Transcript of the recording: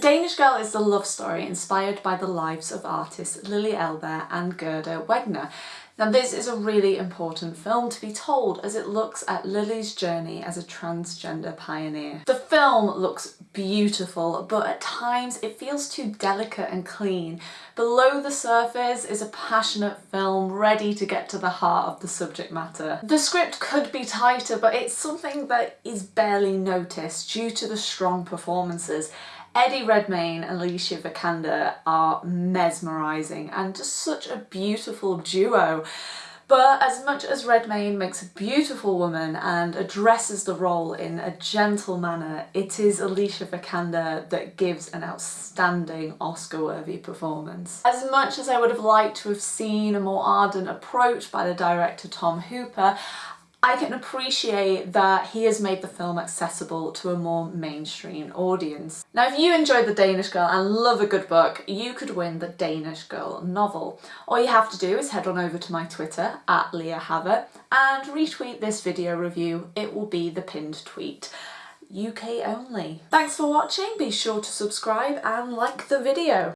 Danish Girl is the love story inspired by the lives of artists Lili Elbe and Gerda Wegener. Now this is a really important film to be told as it looks at Lili's journey as a transgender pioneer. The film looks beautiful but at times it feels too delicate and clean. Below the surface is a passionate film ready to get to the heart of the subject matter. The script could be tighter but it's something that is barely noticed due to the strong performances Eddie Redmayne and Alicia Vikander are mesmerising and just such a beautiful duo. But as much as Redmayne makes a beautiful woman and addresses the role in a gentle manner, it is Alicia Vikander that gives an outstanding Oscar-worthy performance. As much as I would have liked to have seen a more ardent approach by the director Tom Hooper, I can appreciate that he has made the film accessible to a more mainstream audience. Now if you enjoyed The Danish Girl and love a good book, you could win the Danish Girl novel. All you have to do is head on over to my Twitter, at Leah Havert, and retweet this video review. It will be the pinned tweet. UK only. Thanks for watching, be sure to subscribe and like the video.